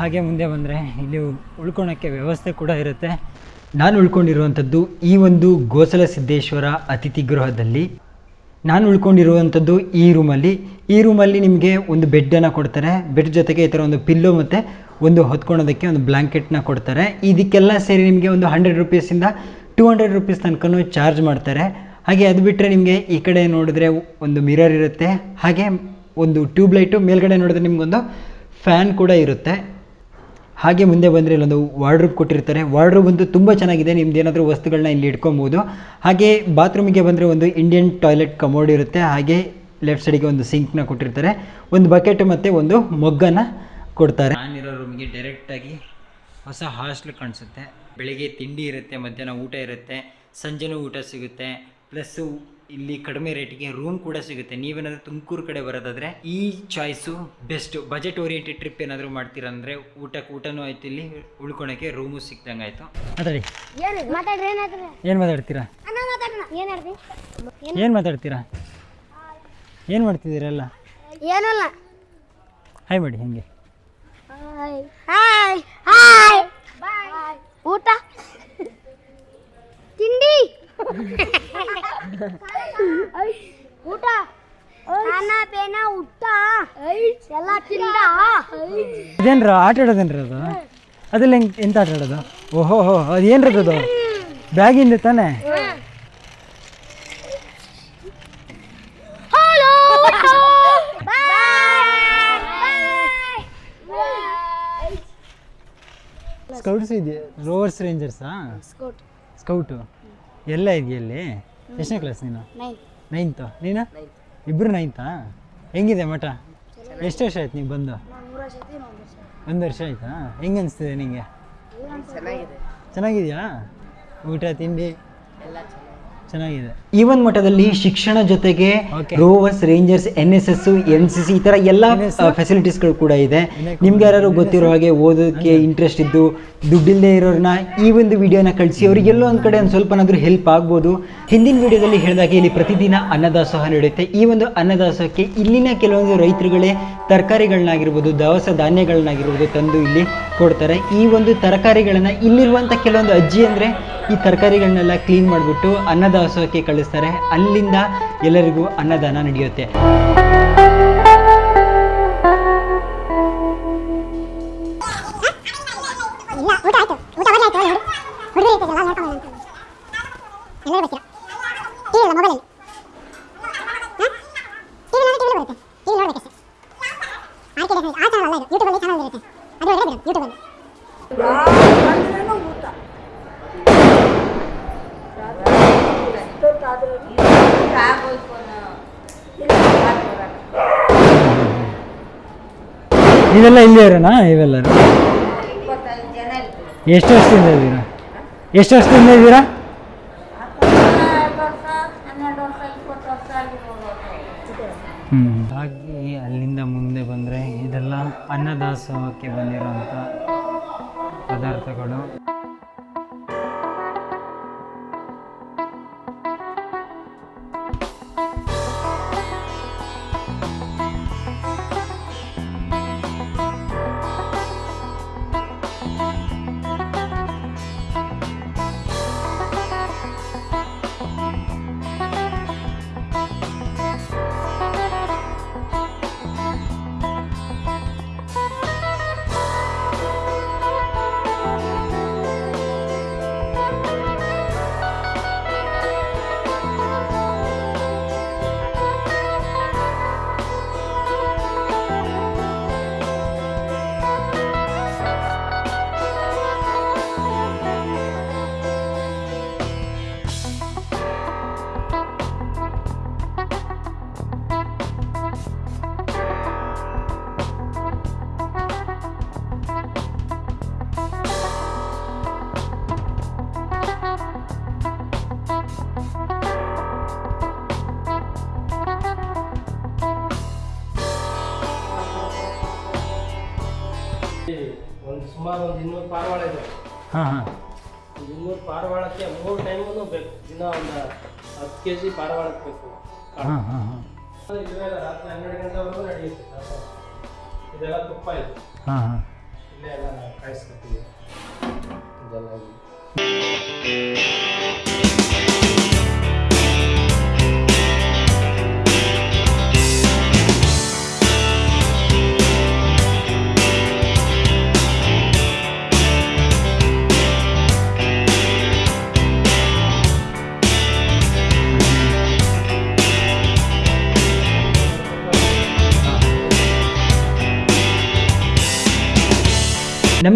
ಹಾಗೆ ಮುಂದೆ ಬಂದರೆ ಇಲ್ಲಿ ಉಳ್ಕೊಳಕ್ಕೆ ವ್ಯವಸ್ಥೆ ಕೂಡ ಇರುತ್ತೆ. ನಾನು ಉಳ್ಕೊಂಡಿರುವಂಥದ್ದು ಈ ಒಂದು ಗೋಸಲ ಸಿದ್ದೇಶ್ವರ ಅತಿಥಿ ಗೃಹದಲ್ಲಿ. ನಾನು ಉಳ್ಕೊಂಡಿರುವಂಥದ್ದು ಈ ರೂಮಲ್ಲಿ. ಈ ರೂಮಲ್ಲಿ ನಿಮಗೆ ಒಂದು ಬೆಡ್ಡನ್ನು ಕೊಡ್ತಾರೆ. ಬೆಡ್ ಜೊತೆಗೆ ಈ ಥರ ಒಂದು ಪಿಲ್ಲೋ ಮತ್ತು ಒಂದು ಹೊತ್ಕೊಳೋದಕ್ಕೆ ಒಂದು ಬ್ಲ್ಯಾಂಕೆಟ್ನ ಕೊಡ್ತಾರೆ. ಇದಕ್ಕೆಲ್ಲ ಸೇರಿ ನಿಮಗೆ ಒಂದು ಹಂಡ್ರೆಡ್ ರುಪೀಸಿಂದ ಟೂ ಹಂಡ್ರೆಡ್ ರುಪೀಸ್ ತನಕನೂ ಚಾರ್ಜ್ ಮಾಡ್ತಾರೆ. ಹಾಗೆ ಅದು ಬಿಟ್ಟರೆ ನಿಮಗೆ ಈ ಕಡೆ ನೋಡಿದ್ರೆ ಒಂದು ಮಿರರ್ ಇರುತ್ತೆ. ಹಾಗೆ ಒಂದು ಟ್ಯೂಬ್ಲೈಟು ಮೇಲ್ಗಡೆ ನೋಡಿದ್ರೆ ನಿಮಗೊಂದು ಫ್ಯಾನ್ ಕೂಡ ಇರುತ್ತೆ. ಹಾಗೆ ಮುಂದೆ ಬಂದರೆ ಇಲ್ಲೊಂದು ವಾರ್ಡ್ರೋಬ್ ಕೊಟ್ಟಿರ್ತಾರೆ. ವಾರ್ಡ್ರೂಬ್ ಅಂತೂ ತುಂಬ ಚೆನ್ನಾಗಿದೆ. ನಿಮ್ದು ಏನಾದರೂ ವಸ್ತುಗಳನ್ನ ಇಲ್ಲಿ ಇಟ್ಕೊಬೋದು. ಹಾಗೆ ಬಾತ್ರೂಮಿಗೆ ಬಂದರೆ ಒಂದು ಇಂಡಿಯನ್ ಟಾಯ್ಲೆಟ್ ಕಮೋಡ್ ಇರುತ್ತೆ. ಹಾಗೆ ಲೆಫ್ಟ್ ಸೈಡಿಗೆ ಒಂದು ಸಿಂಕ್ನ ಕೊಟ್ಟಿರ್ತಾರೆ. ಒಂದು ಬಕೆಟ್ ಮತ್ತು ಒಂದು ಮೊಗ್ಗನ್ನ ಕೊಡ್ತಾರೆ. ನಾನಿರೋ ರೂಮಿಗೆ ಡೈರೆಕ್ಟಾಗಿ ಹೊಸ ಹಾಸ್ಟ್ಲ್ ಕಾಣಿಸುತ್ತೆ. ಬೆಳಿಗ್ಗೆ ತಿಂಡಿ ಇರುತ್ತೆ, ಮಧ್ಯಾಹ್ನ ಊಟ ಇರುತ್ತೆ, ಸಂಜೆನೂ ಊಟ ಸಿಗುತ್ತೆ. ಪ್ಲಸ್ಸು ಇಲ್ಲಿ ಕಡಿಮೆ ರೇಟಿಗೆ ರೂಮ್ ಕೂಡ ಸಿಗುತ್ತೆ. ನೀವೇನಾದರೂ ತುಮಕೂರು ಕಡೆ ಬರೋದಾದರೆ ಈ choice best budget oriented trip ಏನಾದರೂ ಮಾಡ್ತೀರಂದರೆ ಊಟಕ್ಕೆ ಊಟನೂ ಆಯ್ತು ಇಲ್ಲಿ ಉಳ್ಕೊಳಕ್ಕೆ ರೂಮು ಸಿಕ್ದಂಗೆ ಆಯಿತು. ಮಾತಾಡಿ. ಏನು ಮಾತಾಡ್ರಿ ಏನಾದ್ರಿ ಏನು ಮಾತಾಡ್ತೀರಾ? ಏನು ಮಾತಾಡ್ತೀರಾ? ಏನು ಮಾಡ್ತಿದ್ದೀರಲ್ಲ? ಏನಲ್ಲ. ಹಾಯ್ ಮಾಡಿ ಹಾಗೆ? ಹಾಯ್ ಹಾಯ್ ಹಾಯ್ ಬಾಯ್ ಊಟ? ತಿಂಡಿ? ಊಟ. ಊಟ ಎಲ್ಲ ತಿಂದ. ಇದೇನ್ರ ಆಟ ಆಡೋದೇನ್ರ ಅದು? ಅದೆಲ್ಲ ಹೆಂಗ್ ಎಂತ ಆಟ ಆಡೋದು? ಓಹೋ ಹೋ ಅದು ಏನ್ರದ ಅದು? ಬ್ಯಾಗಿಂದ ತಾನೆ? ಸ್ಕೌಟ್ಸ್ ಇದೆಯಾ? ರೋವರ್ಸ್ ರೇಂಜರ್ಸಾ ಸ್ಕೌಟ್ ಸ್ಕೌಟು ಎಲ್ಲ ಇದೆಯಲ್ಲಿ ಎಷ್ಟನೇ ಕ್ಲಾಸ್ ನೀನು? ನೈನ್ತ್ ನೀನು? ಇಬ್ಬರು ನೈನ್ತಾ ಹೆಂಗಿದೆ ಮಠ? ಎಷ್ಟು ವರ್ಷ ಆಯ್ತು ನೀವು ಬಂದು? ಒಂದು ವರ್ಷ ಆಯ್ತಾ? ಹೆಂಗೆ ಅನಿಸ್ತಿದೆ ನಿಂಗೆ? ಚೆನ್ನಾಗಿದೆಯಾ? ಊಟ ತಿಂಡಿ? ಚೆನ್ನಾಗಿದೆ. ಈ ಒಂದು ಮಟ್ಟದಲ್ಲಿ ಶಿಕ್ಷಣ ಜೊತೆಗೆ rovers rangers N S S N C C ಈ ಎಲ್ಲಾ ಫೆಸಿಲಿಟೀಸ್ ಫೆಸಿಲಿಟೀಸ್ಗಳು ಕೂಡ ಇದೆ. ನಿಮ್ಗೆ ಯಾರು ಗೊತ್ತಿರೋ ಹಾಗೆ ಓದೋದಕ್ಕೆ ಇಂಟ್ರೆಸ್ಟ್ ಇದ್ದು ದುಡ್ಡಿಲ್ಲದೆ ಇರೋರ್ನ ಈ ಒಂದು ವಿಡಿಯೋನ ಕಳಿಸಿ. ಅವ್ರಿಗೆ ಎಲ್ಲೋ ಒಂದು ಕಡೆ ಒಂದು ಸ್ವಲ್ಪನಾದ್ರೂ ಹೆಲ್ಪ್ ಆಗ್ಬೋದು. ಹಿಂದಿನ ವಿಡಿಯೋದಲ್ಲಿ ಹೇಳಿದಾಗೆ ಇಲ್ಲಿ ಪ್ರತಿದಿನ ಅನ್ನದಾಸೋಹ ನಡೆಯುತ್ತೆ. ಈ ಒಂದು ಅನ್ನದಾಸೋಹಕ್ಕೆ ಇಲ್ಲಿನ ಕೆಲವೊಂದು ರೈತರುಗಳೇ ತರಕಾರಿಗಳನ್ನಾಗಿರ್ಬೋದು ದವಸ ಧಾನ್ಯಗಳನ್ನಾಗಿರ್ಬೋದು ತಂದು ಇಲ್ಲಿ ಕೊಡ್ತಾರೆ. ಈ ಒಂದು ತರಕಾರಿಗಳನ್ನ ಇಲ್ಲಿರುವಂತ ಕೆಲವೊಂದು ಅಜ್ಜಿ ಅಂದ್ರೆ ಈ ತರಕಾರಿಗಳನ್ನೆಲ್ಲ ಕ್ಲೀನ್ ಮಾಡಿಬಿಟ್ಟು ಅನ್ನದಾಸೋಹಕ್ಕೆ ಕಳಿಸ್ತಾರೆ. ಅಲ್ಲಿಂದ ಎಲ್ಲರಿಗೂ ಅನ್ನದಾನ ನಡೆಯುತ್ತೆ. ಇಲ್ಲ ಊಟ ಆಯ್ತು ಊಟ ಮಾಡಿ ಆಯ್ತು ನೋಡಿ ಹುಡುಗರು ಇರ್ತದೆ ಎಲ್ಲ ನೋಡ್ಕೊಂಡು ಅಂತ ಎಲ್ಲರೂ ಬರ್ತೀರಾ ಟಿವಿ ಇಲ್ಲ ಮೊಬೈಲಲ್ಲಿ ಟಿವಿ ನೋಡಿ ಟಿವಿ ಬರುತ್ತೆ ಟಿವಿ ನೋಡ್ಬೇಕಷ್ಟೇ ಆಯ್ಕೆ ಆ ಚಾನಲ್ ಅಲ್ಲ ಇದು ಯೂಟ್ಯೂಬಲ್ಲಿ ಚಾನಲ್ ಇರುತ್ತೆ ಅದು ಒಳ್ಳೆ ನೀವೆಲ್ಲ ಇಲ್ಲೇ ಇರೋಣ ಇವೆಲ್ಲ ಎಷ್ಟು ವರ್ಷದಿಂದ ಇದ್ದೀರಾ? ಎಷ್ಟು ವರ್ಷದಿಂದ ಇದ್ದೀರಾ? ಹ್ಞೂ ಹಾಗೆ ಅಲ್ಲಿಂದ ಮುಂದೆ ಬಂದರೆ ಇದೆಲ್ಲ ಅನ್ನದಾಸೋಹಕ್ಕೆ ಬಂದಿರೋಂಥ ಪದಾರ್ಥಗಳು. ಒಂದು ಸುಮಾರು ಒಂದು ಇನ್ನೂರು ಪಾರವಾಳ ಇದೆ ಹಾಂ ಹಾಂ. ಇನ್ನೂರು ಪಾರವಾಳಕ್ಕೆ ಮೂರು ಟೈಮೂ ಬೇಕು. ದಿನ ಒಂದು ಹತ್ತು ಕೆ ಜಿ ಪಾರವಾಳಕ್ಕೆ ಬೇಕು. ಹಾಂ ಹಾಂ ಹಾಂ. ಇವೆಲ್ಲ ರಾತ್ರಿ ಹನ್ನೆರಡು ಗಂಟೆವರೆಗೂ ನಡೆಯುತ್ತೆ ಇದೆಲ್ಲ ತುಪ್ಪ ಇದೆ. ಹಾಂ ಹಾಂ. ಇಲ್ಲೇ ಎಲ್ಲ ನಾವು ಕಾಯಿಸ್ಕೊತೀವಿ. ಇದೆಲ್ಲ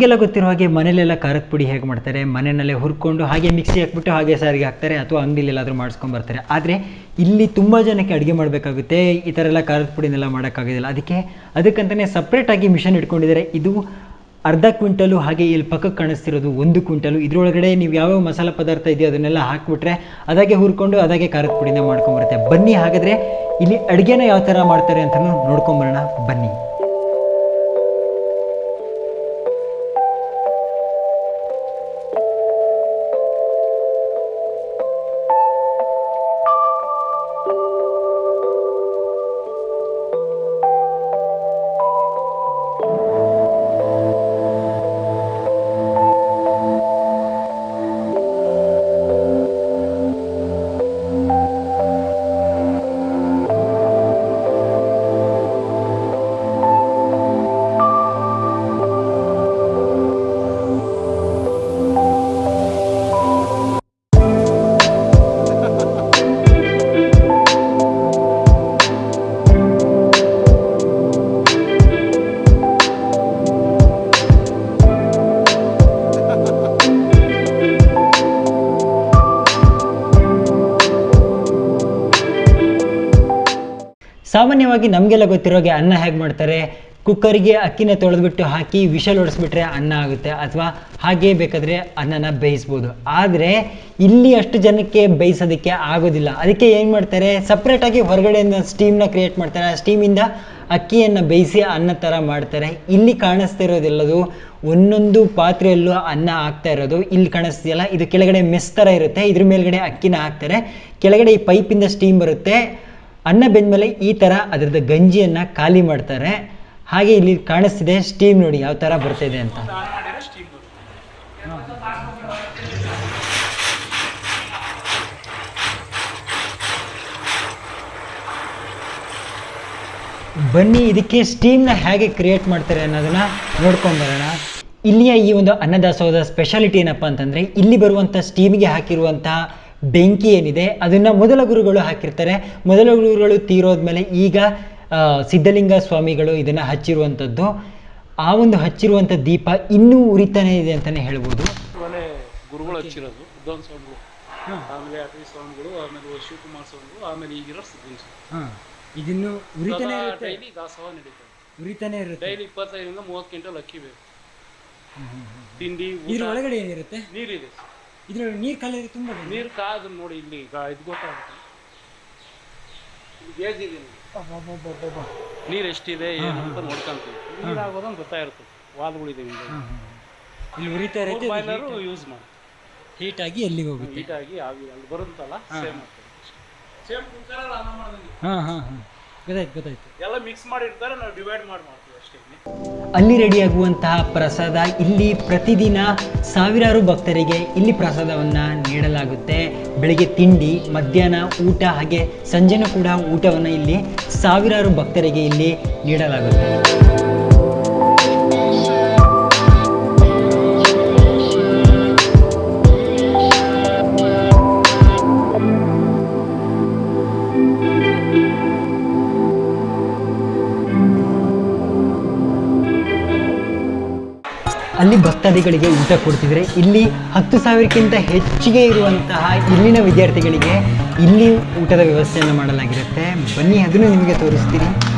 ನಮಗೆಲ್ಲ ಗೊತ್ತಿರೋ ಹಾಗೆ ಮನೇಲೆಲ್ಲ ಖಾರದ ಪುಡಿ ಹೇಗೆ ಮಾಡ್ತಾರೆ, ಮನೆಯಲ್ಲೇ ಹುರ್ಕೊಂಡು ಹಾಗೆ ಮಿಕ್ಸಿ ಹಾಕ್ಬಿಟ್ಟು ಹಾಗೆ ಸಾರಿಗೆ ಹಾಕ್ತಾರೆ ಅಥವಾ ಅಂಗಡಿಲಿ ಎಲ್ಲಾದರೂ ಬರ್ತಾರೆ. ಆದರೆ ಇಲ್ಲಿ ತುಂಬ ಜನಕ್ಕೆ ಅಡುಗೆ ಮಾಡಬೇಕಾಗುತ್ತೆ, ಈ ಥರ ಎಲ್ಲ ಖಾರದ ಪುಡಿನೆಲ್ಲ ಮಾಡೋಕ್ಕಾಗೋದಿಲ್ಲ. ಅದಕ್ಕೆ ಅದಕ್ಕಂತಲೇ ಸಪ್ರೇಟಾಗಿ ಮಿಷನ್ ಇಟ್ಕೊಂಡಿದ್ದಾರೆ. ಇದು ಅರ್ಧ ಕ್ವಿಂಟಲು ಹಾಗೆ ಇಲ್ಲಿ ಪಕ್ಕಕ್ಕೆ ಕಾಣಿಸ್ತಿರೋದು ಒಂದು ಕ್ವಿಂಟಲು. ಇದರೊಳಗಡೆ ನೀವು ಯಾವ್ಯಾವ ಮಸಾಲೆ ಪದಾರ್ಥ ಇದೆಯೋ ಅದನ್ನೆಲ್ಲ ಹಾಕ್ಬಿಟ್ರೆ ಅದಾಗೆ ಹುರ್ಕೊಂಡು ಅದಾಗೆ ಖಾರದ ಪುಡಿನ ಮಾಡ್ಕೊಂಬರುತ್ತೆ ಬನ್ನಿ ಹಾಗಾದರೆ ಇಲ್ಲಿ ಅಡುಗೆನ ಯಾವ ಥರ ಮಾಡ್ತಾರೆ ಅಂತಲೂ ನೋಡ್ಕೊಂಬರೋಣ ಬನ್ನಿ. ಸಾಮಾನ್ಯವಾಗಿ ನಮಗೆಲ್ಲ ಗೊತ್ತಿರೋ ಹಾಗೆ ಅನ್ನ ಹೇಗೆ ಮಾಡ್ತಾರೆ? ಕುಕ್ಕರಿಗೆ ಅಕ್ಕಿನ ತೊಳೆದ್ಬಿಟ್ಟು ಹಾಕಿ ವಿಷಲ್ ಹೊಡೆಸ್ಬಿಟ್ರೆ ಅನ್ನ ಆಗುತ್ತೆ ಅಥವಾ ಹಾಗೆ ಬೇಕಾದರೆ ಅನ್ನನ ಬೇಯಿಸ್ಬೋದು. ಆದರೆ ಇಲ್ಲಿ ಅಷ್ಟು ಜನಕ್ಕೆ ಬೇಯಿಸೋದಕ್ಕೆ ಆಗೋದಿಲ್ಲ. ಅದಕ್ಕೆ ಏನು ಮಾಡ್ತಾರೆ? ಸಪ್ರೇಟಾಗಿ ಹೊರಗಡೆಯಿಂದ ಸ್ಟೀಮ್ನ ಕ್ರಿಯೇಟ್ ಮಾಡ್ತಾರೆ. ಆ ಸ್ಟೀಮಿಂದ ಅಕ್ಕಿಯನ್ನು ಬೇಯಿಸಿ ಅನ್ನ ಥರ ಮಾಡ್ತಾರೆ. ಇಲ್ಲಿ ಕಾಣಿಸ್ತಾ ಇರೋದೆಲ್ಲದು ಒಂದೊಂದು ಪಾತ್ರೆಯಲ್ಲೂ ಅನ್ನ ಹಾಕ್ತಾ ಇರೋದು. ಇಲ್ಲಿ ಕಾಣಿಸ್ತಿದೆಯಲ್ಲ? ಇದು ಕೆಳಗಡೆ ಮೆಸ್ ಥರ ಇರುತ್ತೆ. ಇದ್ರ ಮೇಲ್ಗಡೆ ಅಕ್ಕಿನ ಹಾಕ್ತಾರೆ. ಕೆಳಗಡೆ ಈ ಪೈಪಿಂದ ಸ್ಟೀಮ್ ಬರುತ್ತೆ. ಅನ್ನ ಬೆಂದಮೇಲೆ ಈ ಥರ ಅದರದ ಗಂಜಿಯನ್ನು ಖಾಲಿ ಮಾಡ್ತಾರೆ. ಹಾಗೆ ಇಲ್ಲಿ ಕಾಣಿಸ್ತಿದೆ ಸ್ಟೀಮ್ ನೋಡಿ ಯಾವ ಥರ ಬರ್ತಿದೆ ಅಂತ. ಬನ್ನಿ ಇದಕ್ಕೆ ಸ್ಟೀಮ್ನ ಹೇಗೆ ಕ್ರಿಯೇಟ್ ಮಾಡ್ತಾರೆ ಅನ್ನೋದನ್ನ ನೋಡ್ಕೊಂಡು ಬರೋಣ. ಇಲ್ಲಿಯ ಈ ಒಂದು ಅನ್ನದಾಸೋಹದ ಸ್ಪೆಷಾಲಿಟಿ ಏನಪ್ಪ ಅಂತಂದರೆ ಇಲ್ಲಿ ಬರುವಂಥ ಸ್ಟೀಮ್ಗೆ ಹಾಕಿರುವಂತಹ ಬೆಂಕಿ ಏನಿದೆ ಅದನ್ನು ಮೊದಲ ಗುರುಗಳು ಹಾಕಿರ್ತಾರೆ. ಮೊದಲ ಗುರುಗಳು ತೀರೋದ್ಮೇಲೆ ಈಗ ಸಿದ್ಧಲಿಂಗ ಸ್ವಾಮಿಗಳು ಇದನ್ನು ಹಚ್ಚಿರುವಂಥದ್ದು ಆ ಒಂದು ಹಚ್ಚಿರುವಂಥ ದೀಪ ಇನ್ನೂ ಉರಿತಾನೆ ಇದೆ ಅಂತಲೇ ಹೇಳ್ಬೋದು. ಗುರುಗಳು ಹಚ್ಚಿರೋದು ಉದ್ದವನ್ ಸ್ವಾಮಿಗಳು. ಆಮೇಲೆ ಅಟವಿ ಸ್ವಾಮಿಗಳು ಆಮೇಲೆ ಶಿವಕುಮಾರ್ ಸ್ವಾಮಿಗಳು ಆಮೇಲೆ ಈಗಿರೋ ಸಿದ್ಧಲಿಂಗ ಸ್ವಾಮಿ ಇದನ್ನು ಡೈಲಿ ದಾಸೋಹ ನಡೀತದೆ ಉರಿತಾನೆ ಇರುತ್ತೆ. ಡೈಲಿ ಇಪ್ಪತ್ತೈದರಿಂದ ಮೂವತ್ತು ಕ್ವಿಂಟಲ್ ಅಕ್ಕಿ ಬೇಕು. ತಿಂಡಿ ಇದ್ರ ಒಳಗಡೆ ಏನಿರುತ್ತೆ? ನೀರಿದೆ. ಇದ್ರ ನೀರು ಕಲಿಯೋದು ತುಂಬ ನೀರು ಕಾದು ನೋಡಿ ಇಲ್ಲಿ ಈಗ ಇದು ಗೊತ್ತಾಗುತ್ತೆ. ನೀರ್ ಗೇಜ್ ಇದೆ ನೋಡಿ. ನೀರು ಎಷ್ಟಿದೆ ಏನು ಅಂತ ನೋಡ್ಕೊಂತೀವಿ. ನೀರು ಆಗೋದಂಗೆ ಗೊತ್ತಾಗಿರುತ್ತೆ. ವಾಲ್ಗಳಿದೆ ಇಲ್ಲಿ ಉರಿತಾ ಇರುತ್ತೆ ಬಾಯ್ಲರು ಯೂಸ್ ಮಾಡಿ. ಹೀಟ್ ಆಗಿ ಎಲ್ಲಿಗೆ ಹೋಗುತ್ತೆ. ಹೀಟ್ ಆಗಿ ಅಲ್ಲಿ ಬರುತ್ತಲ್ಲ ಸೇಮ್ ಆಗ್ತದೆ. ಸೇಮ್ ಕುಕ್ಕರಲ್ಲಿ ಅನ್ನ ಮಾಡ್ದಂಗೆ. ಹಾಂ ಹಾಂ ಹಾಂ. ಗೊತ್ತಾಯ್ತು ಗೊತ್ತಾಯ್ತು. ಎಲ್ಲ ಮಿಕ್ಸ್ ಮಾಡಿರ್ತಾರೆ ನಾವು ಡಿವೈಡ್ ಮಾಡಿ ಮಾಡ್ತೀವಿ. ಅಲ್ಲಿ ರೆಡಿಯಾಗುವಂತಹ ಪ್ರಸಾದ ಇಲ್ಲಿ ಪ್ರತಿದಿನ ಸಾವಿರಾರು ಭಕ್ತರಿಗೆ ಇಲ್ಲಿ ಪ್ರಸಾದವನ್ನು ನೀಡಲಾಗುತ್ತೆ. ಬೆಳಿಗ್ಗೆ ತಿಂಡಿ, ಮಧ್ಯಾಹ್ನ ಊಟ, ಹಾಗೆ ಸಂಜೆನೂ ಕೂಡ ಊಟವನ್ನು ಇಲ್ಲಿ ಸಾವಿರಾರು ಭಕ್ತರಿಗೆ ಇಲ್ಲಿ ನೀಡಲಾಗುತ್ತೆ. ಭಕ್ತಾದಿಗಳಿಗೆ ಊಟ ಕೊಡ್ತಿದ್ರೆ ಇಲ್ಲಿ ಹತ್ತು ಸಾವಿರಕ್ಕಿಂತ ಹೆಚ್ಚಿಗೆ ಇರುವಂತಹ ಇಲ್ಲಿನ ವಿದ್ಯಾರ್ಥಿಗಳಿಗೆ ಇಲ್ಲಿ ಊಟದ ವ್ಯವಸ್ಥೆಯನ್ನು ಮಾಡಲಾಗಿರುತ್ತೆ. ಬನ್ನಿ, ಅದನ್ನು ನಿಮಗೆ ತೋರಿಸ್ತೀನಿ.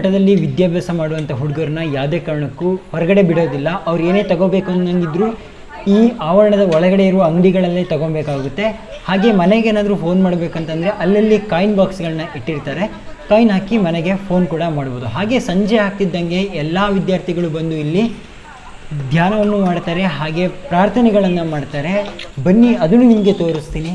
ಮಠದಲ್ಲಿ ವಿದ್ಯಾಭ್ಯಾಸ ಮಾಡುವಂಥ ಹುಡುಗರನ್ನ ಯಾವುದೇ ಕಾರಣಕ್ಕೂ ಹೊರಗಡೆ ಬಿಡೋದಿಲ್ಲ. ಅವ್ರು ಏನೇ ತಗೋಬೇಕು ಅನ್ನಂಗಿದ್ರು ಈ ಆವರಣದ ಒಳಗಡೆ ಇರುವ ಅಂಗಡಿಗಳಲ್ಲೇ ತಗೊಬೇಕಾಗುತ್ತೆ. ಹಾಗೆ ಮನೆಗೆ ಏನಾದರೂ ಫೋನ್ ಮಾಡಬೇಕಂತಂದರೆ ಅಲ್ಲಲ್ಲಿ ಕಾಯಿನ್ ಬಾಕ್ಸ್ಗಳನ್ನ ಇಟ್ಟಿರ್ತಾರೆ. ಕಾಯಿನ್ ಹಾಕಿ ಮನೆಗೆ ಫೋನ್ ಕೂಡ ಮಾಡ್ಬೋದು. ಹಾಗೆ ಸಂಜೆ ಆಗ್ತಿದ್ದಂಗೆ ಎಲ್ಲ ವಿದ್ಯಾರ್ಥಿಗಳು ಬಂದು ಇಲ್ಲಿ ಧ್ಯಾನವನ್ನು ಮಾಡ್ತಾರೆ. ಹಾಗೆ ಪ್ರಾರ್ಥನೆಗಳನ್ನು ಮಾಡ್ತಾರೆ. ಬನ್ನಿ, ಅದನ್ನು ನಿಮಗೆ ತೋರಿಸ್ತೀನಿ.